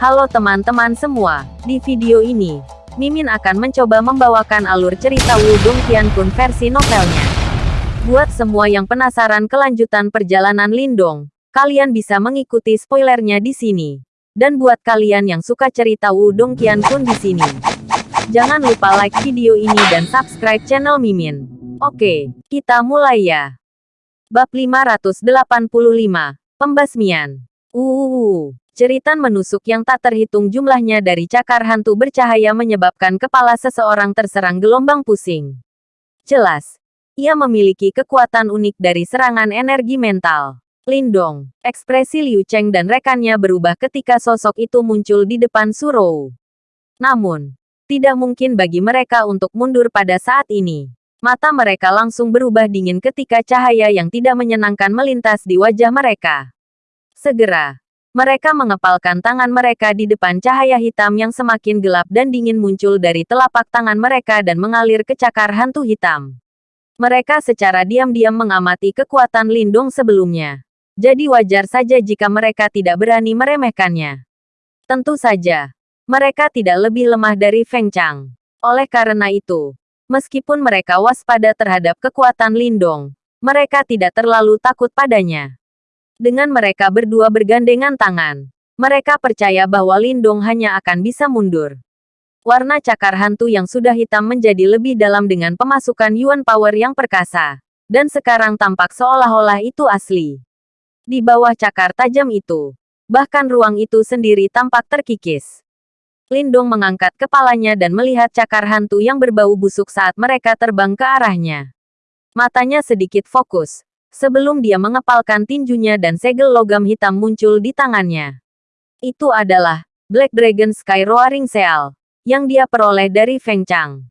Halo teman-teman semua, di video ini, Mimin akan mencoba membawakan alur cerita Wudong Qiankun versi novelnya. Buat semua yang penasaran kelanjutan perjalanan Lindong, kalian bisa mengikuti spoilernya di sini. Dan buat kalian yang suka cerita Wudong Qiankun di sini, jangan lupa like video ini dan subscribe channel Mimin. Oke, kita mulai ya. Bab 585, Pembasmian. Uh, Ceritan menusuk yang tak terhitung jumlahnya dari cakar hantu bercahaya menyebabkan kepala seseorang terserang gelombang pusing. Jelas, ia memiliki kekuatan unik dari serangan energi mental. Lindong, ekspresi Liu Cheng dan rekannya berubah ketika sosok itu muncul di depan Surou. Namun, tidak mungkin bagi mereka untuk mundur pada saat ini. Mata mereka langsung berubah dingin ketika cahaya yang tidak menyenangkan melintas di wajah mereka. Segera, mereka mengepalkan tangan mereka di depan cahaya hitam yang semakin gelap dan dingin muncul dari telapak tangan mereka dan mengalir ke cakar hantu hitam. Mereka secara diam-diam mengamati kekuatan Lindung sebelumnya. Jadi wajar saja jika mereka tidak berani meremehkannya. Tentu saja, mereka tidak lebih lemah dari Feng Chang. Oleh karena itu, meskipun mereka waspada terhadap kekuatan Lindong, mereka tidak terlalu takut padanya. Dengan mereka berdua bergandengan tangan, mereka percaya bahwa Lindong hanya akan bisa mundur. Warna cakar hantu yang sudah hitam menjadi lebih dalam dengan pemasukan Yuan Power yang perkasa. Dan sekarang tampak seolah-olah itu asli. Di bawah cakar tajam itu, bahkan ruang itu sendiri tampak terkikis. Lindong mengangkat kepalanya dan melihat cakar hantu yang berbau busuk saat mereka terbang ke arahnya. Matanya sedikit fokus, sebelum dia mengepalkan tinjunya dan segel logam hitam muncul di tangannya. Itu adalah Black Dragon Sky Roaring Seal yang dia peroleh dari Feng Chang.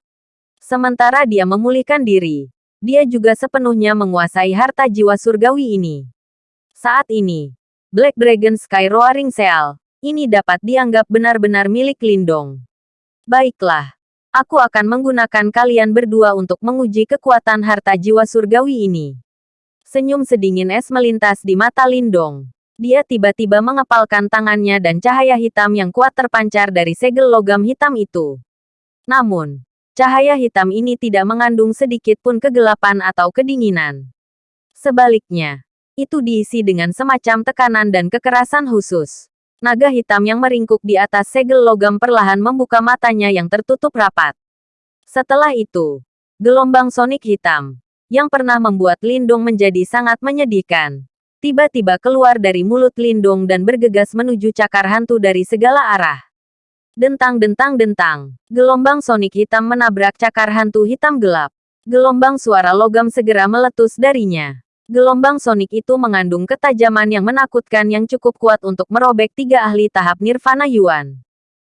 Sementara dia memulihkan diri, dia juga sepenuhnya menguasai harta jiwa surgawi ini. Saat ini, Black Dragon Sky Roaring Seal ini dapat dianggap benar-benar milik Lindong. Baiklah, aku akan menggunakan kalian berdua untuk menguji kekuatan harta jiwa surgawi ini. Senyum sedingin es melintas di mata Lindong. Dia tiba-tiba mengepalkan tangannya dan cahaya hitam yang kuat terpancar dari segel logam hitam itu. Namun, cahaya hitam ini tidak mengandung sedikit pun kegelapan atau kedinginan. Sebaliknya, itu diisi dengan semacam tekanan dan kekerasan khusus. Naga hitam yang meringkuk di atas segel logam perlahan membuka matanya yang tertutup rapat. Setelah itu, gelombang sonik hitam, yang pernah membuat Lindung menjadi sangat menyedihkan. Tiba-tiba keluar dari mulut Lindung dan bergegas menuju cakar hantu dari segala arah. Dentang-dentang-dentang, gelombang sonik hitam menabrak cakar hantu hitam gelap. Gelombang suara logam segera meletus darinya. Gelombang sonik itu mengandung ketajaman yang menakutkan yang cukup kuat untuk merobek tiga ahli tahap Nirvana Yuan.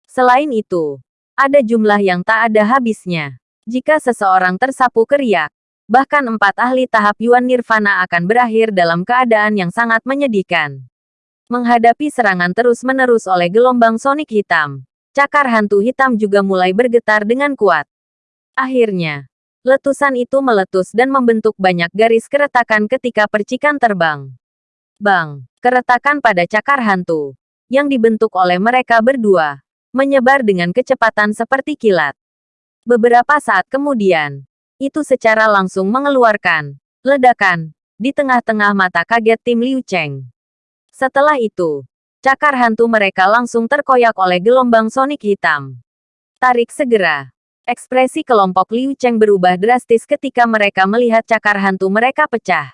Selain itu, ada jumlah yang tak ada habisnya. Jika seseorang tersapu keriak, bahkan empat ahli tahap Yuan Nirvana akan berakhir dalam keadaan yang sangat menyedihkan. Menghadapi serangan terus-menerus oleh gelombang sonik hitam, cakar hantu hitam juga mulai bergetar dengan kuat. Akhirnya, letusan itu meletus dan membentuk banyak garis keretakan ketika percikan terbang. Bang, keretakan pada cakar hantu, yang dibentuk oleh mereka berdua, menyebar dengan kecepatan seperti kilat. Beberapa saat kemudian, itu secara langsung mengeluarkan ledakan di tengah-tengah mata kaget tim Liu Cheng. Setelah itu, cakar hantu mereka langsung terkoyak oleh gelombang sonik hitam. Tarik segera. Ekspresi kelompok Liu Cheng berubah drastis ketika mereka melihat cakar hantu mereka pecah.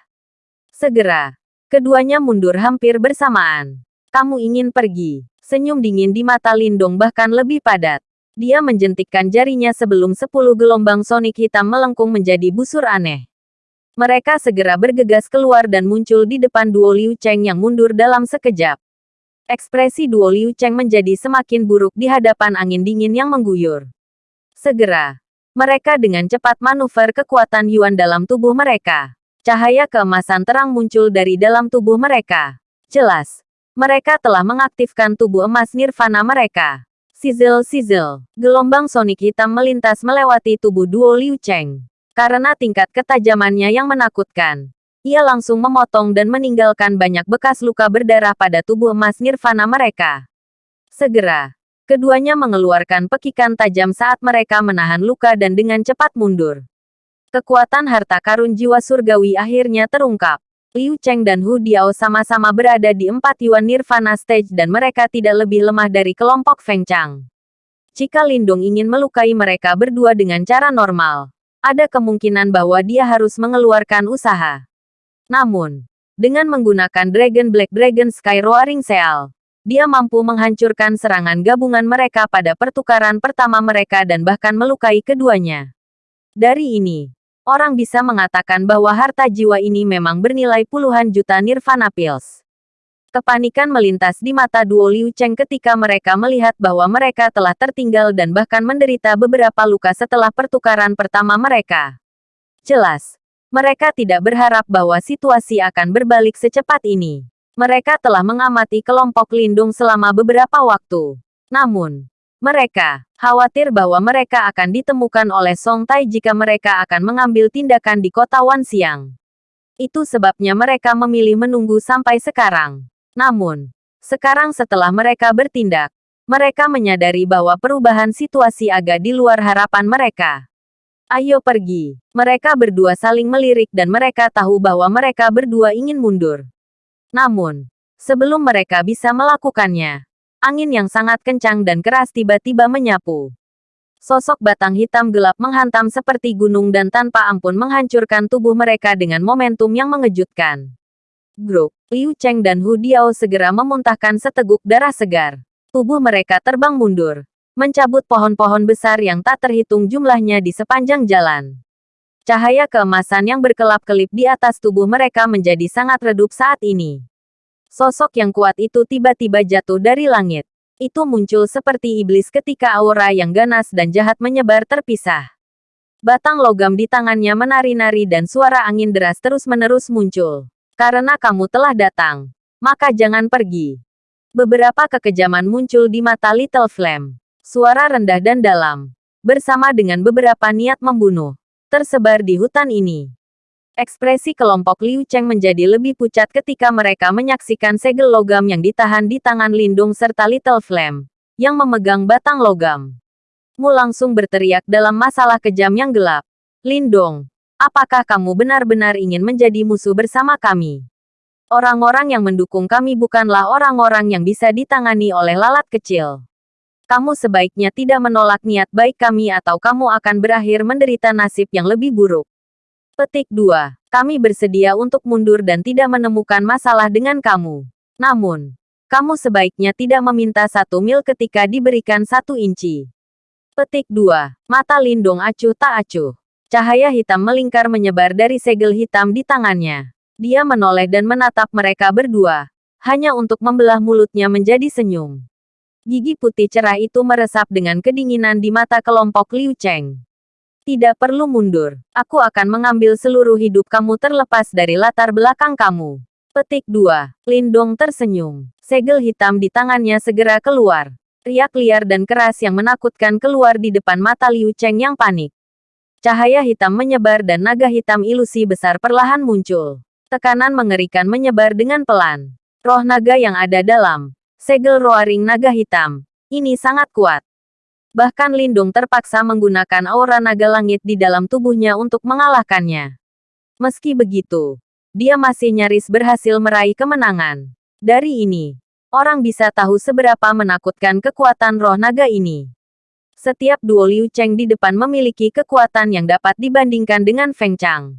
Segera, keduanya mundur hampir bersamaan. Kamu ingin pergi. Senyum dingin di mata Lindong bahkan lebih padat. Dia menjentikkan jarinya sebelum sepuluh gelombang sonik hitam melengkung menjadi busur aneh. Mereka segera bergegas keluar dan muncul di depan duo Liu Cheng yang mundur dalam sekejap. Ekspresi duo Liu Cheng menjadi semakin buruk di hadapan angin dingin yang mengguyur. Segera, mereka dengan cepat manuver kekuatan Yuan dalam tubuh mereka. Cahaya keemasan terang muncul dari dalam tubuh mereka. Jelas, mereka telah mengaktifkan tubuh emas nirvana mereka. Sizzle-sizzle. Gelombang sonik hitam melintas melewati tubuh duo Liu Cheng. Karena tingkat ketajamannya yang menakutkan, ia langsung memotong dan meninggalkan banyak bekas luka berdarah pada tubuh emas nirvana mereka. Segera, keduanya mengeluarkan pekikan tajam saat mereka menahan luka dan dengan cepat mundur. Kekuatan harta karun jiwa surgawi akhirnya terungkap. Liu Cheng dan Hu Diao sama-sama berada di empat Yuan Nirvana Stage dan mereka tidak lebih lemah dari kelompok Feng Chang. Jika Lindung ingin melukai mereka berdua dengan cara normal, ada kemungkinan bahwa dia harus mengeluarkan usaha. Namun, dengan menggunakan Dragon Black Dragon Sky Roaring Seal, dia mampu menghancurkan serangan gabungan mereka pada pertukaran pertama mereka dan bahkan melukai keduanya. Dari ini, orang bisa mengatakan bahwa harta jiwa ini memang bernilai puluhan juta nirvana pills. Kepanikan melintas di mata duo Liu Cheng ketika mereka melihat bahwa mereka telah tertinggal dan bahkan menderita beberapa luka setelah pertukaran pertama mereka. Jelas, mereka tidak berharap bahwa situasi akan berbalik secepat ini. Mereka telah mengamati kelompok lindung selama beberapa waktu. Namun, mereka khawatir bahwa mereka akan ditemukan oleh Song Tai jika mereka akan mengambil tindakan di kota Wan Xiang. Itu sebabnya mereka memilih menunggu sampai sekarang. Namun, sekarang setelah mereka bertindak, mereka menyadari bahwa perubahan situasi agak di luar harapan mereka. Ayo pergi. Mereka berdua saling melirik dan mereka tahu bahwa mereka berdua ingin mundur. Namun, sebelum mereka bisa melakukannya, Angin yang sangat kencang dan keras tiba-tiba menyapu. Sosok batang hitam gelap menghantam seperti gunung dan tanpa ampun menghancurkan tubuh mereka dengan momentum yang mengejutkan. Grup, Liu Cheng dan Hu Diao segera memuntahkan seteguk darah segar. Tubuh mereka terbang mundur, mencabut pohon-pohon besar yang tak terhitung jumlahnya di sepanjang jalan. Cahaya keemasan yang berkelap-kelip di atas tubuh mereka menjadi sangat redup saat ini. Sosok yang kuat itu tiba-tiba jatuh dari langit. Itu muncul seperti iblis ketika aura yang ganas dan jahat menyebar terpisah. Batang logam di tangannya menari-nari dan suara angin deras terus-menerus muncul. Karena kamu telah datang, maka jangan pergi. Beberapa kekejaman muncul di mata Little Flame. Suara rendah dan dalam, bersama dengan beberapa niat membunuh, tersebar di hutan ini. Ekspresi kelompok Liu Cheng menjadi lebih pucat ketika mereka menyaksikan segel logam yang ditahan di tangan Lindung serta Little Flame, yang memegang batang logam. Mu langsung berteriak dalam masalah kejam yang gelap. Lindong, apakah kamu benar-benar ingin menjadi musuh bersama kami? Orang-orang yang mendukung kami bukanlah orang-orang yang bisa ditangani oleh lalat kecil. Kamu sebaiknya tidak menolak niat baik kami atau kamu akan berakhir menderita nasib yang lebih buruk. Petik 2. Kami bersedia untuk mundur dan tidak menemukan masalah dengan kamu. Namun, kamu sebaiknya tidak meminta satu mil ketika diberikan satu inci. Petik 2. Mata Lindung acuh tak acuh. Cahaya hitam melingkar menyebar dari segel hitam di tangannya. Dia menoleh dan menatap mereka berdua. Hanya untuk membelah mulutnya menjadi senyum. Gigi putih cerah itu meresap dengan kedinginan di mata kelompok Liu Cheng. Tidak perlu mundur. Aku akan mengambil seluruh hidup kamu terlepas dari latar belakang kamu. Petik 2. Lindong tersenyum. Segel hitam di tangannya segera keluar. Riak liar dan keras yang menakutkan keluar di depan mata Liu Cheng yang panik. Cahaya hitam menyebar dan naga hitam ilusi besar perlahan muncul. Tekanan mengerikan menyebar dengan pelan. Roh naga yang ada dalam segel roaring naga hitam. Ini sangat kuat. Bahkan Lindung terpaksa menggunakan aura naga langit di dalam tubuhnya untuk mengalahkannya. Meski begitu, dia masih nyaris berhasil meraih kemenangan. Dari ini, orang bisa tahu seberapa menakutkan kekuatan roh naga ini. Setiap duo Liu Cheng di depan memiliki kekuatan yang dapat dibandingkan dengan Feng Chang.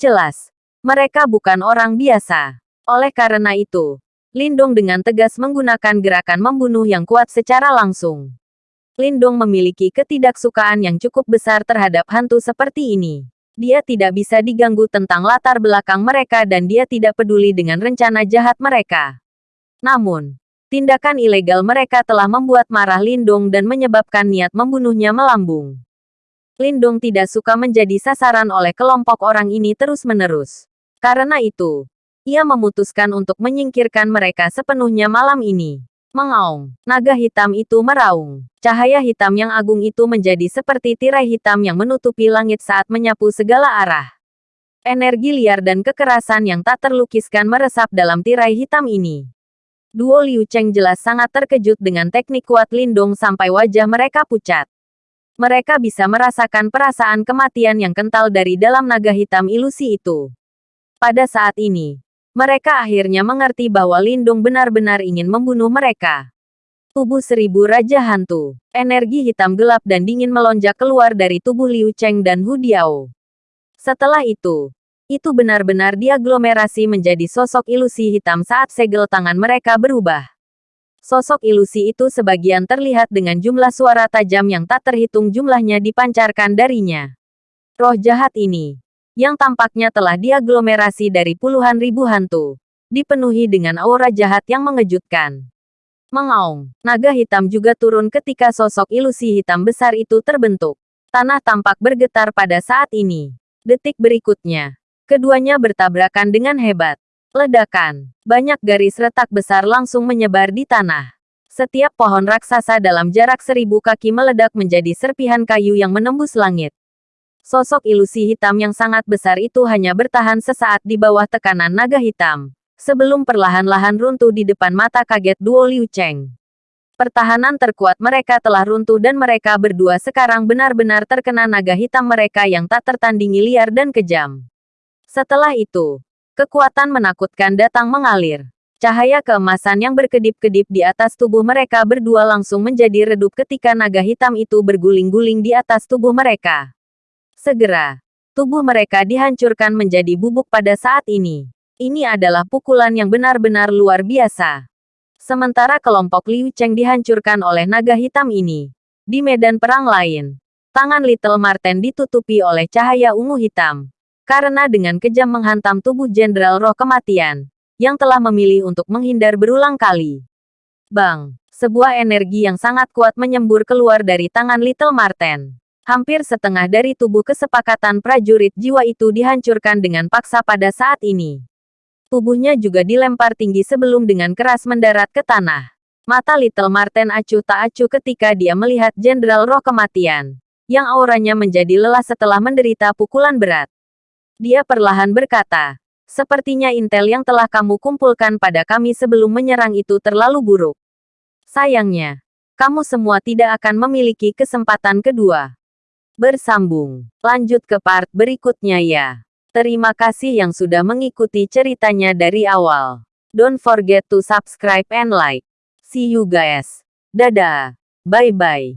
Jelas, mereka bukan orang biasa. Oleh karena itu, Lindong dengan tegas menggunakan gerakan membunuh yang kuat secara langsung. Lindong memiliki ketidaksukaan yang cukup besar terhadap hantu seperti ini. Dia tidak bisa diganggu tentang latar belakang mereka dan dia tidak peduli dengan rencana jahat mereka. Namun, tindakan ilegal mereka telah membuat marah Lindong dan menyebabkan niat membunuhnya melambung. Lindong tidak suka menjadi sasaran oleh kelompok orang ini terus-menerus. Karena itu, ia memutuskan untuk menyingkirkan mereka sepenuhnya malam ini. Mengaung. Naga hitam itu meraung. Cahaya hitam yang agung itu menjadi seperti tirai hitam yang menutupi langit saat menyapu segala arah. Energi liar dan kekerasan yang tak terlukiskan meresap dalam tirai hitam ini. Duo Liu Cheng jelas sangat terkejut dengan teknik kuat Lindong sampai wajah mereka pucat. Mereka bisa merasakan perasaan kematian yang kental dari dalam naga hitam ilusi itu. Pada saat ini, mereka akhirnya mengerti bahwa Lindung benar-benar ingin membunuh mereka. Tubuh seribu Raja Hantu. Energi hitam gelap dan dingin melonjak keluar dari tubuh Liu Cheng dan Hu Diao. Setelah itu, itu benar-benar diaglomerasi menjadi sosok ilusi hitam saat segel tangan mereka berubah. Sosok ilusi itu sebagian terlihat dengan jumlah suara tajam yang tak terhitung jumlahnya dipancarkan darinya. Roh jahat ini, yang tampaknya telah diaglomerasi dari puluhan ribu hantu, dipenuhi dengan aura jahat yang mengejutkan. Mengaung, naga hitam juga turun ketika sosok ilusi hitam besar itu terbentuk. Tanah tampak bergetar pada saat ini. Detik berikutnya, Keduanya bertabrakan dengan hebat. Ledakan. Banyak garis retak besar langsung menyebar di tanah. Setiap pohon raksasa dalam jarak seribu kaki meledak menjadi serpihan kayu yang menembus langit. Sosok ilusi hitam yang sangat besar itu hanya bertahan sesaat di bawah tekanan naga hitam. Sebelum perlahan-lahan runtuh di depan mata kaget duo Liu Cheng. Pertahanan terkuat mereka telah runtuh dan mereka berdua sekarang benar-benar terkena naga hitam mereka yang tak tertandingi liar dan kejam. Setelah itu, kekuatan menakutkan datang mengalir. Cahaya keemasan yang berkedip-kedip di atas tubuh mereka berdua langsung menjadi redup ketika naga hitam itu berguling-guling di atas tubuh mereka. Segera, tubuh mereka dihancurkan menjadi bubuk pada saat ini. Ini adalah pukulan yang benar-benar luar biasa. Sementara kelompok Liu Cheng dihancurkan oleh naga hitam ini. Di medan perang lain, tangan Little Marten ditutupi oleh cahaya ungu hitam karena dengan kejam menghantam tubuh Jenderal Roh Kematian, yang telah memilih untuk menghindar berulang kali. Bang! Sebuah energi yang sangat kuat menyembur keluar dari tangan Little Marten. Hampir setengah dari tubuh kesepakatan prajurit jiwa itu dihancurkan dengan paksa pada saat ini. Tubuhnya juga dilempar tinggi sebelum dengan keras mendarat ke tanah. Mata Little Marten acuh tak acuh ketika dia melihat Jenderal Roh Kematian, yang auranya menjadi lelah setelah menderita pukulan berat. Dia perlahan berkata, sepertinya intel yang telah kamu kumpulkan pada kami sebelum menyerang itu terlalu buruk. Sayangnya, kamu semua tidak akan memiliki kesempatan kedua. Bersambung. Lanjut ke part berikutnya ya. Terima kasih yang sudah mengikuti ceritanya dari awal. Don't forget to subscribe and like. See you guys. Dadah. Bye-bye.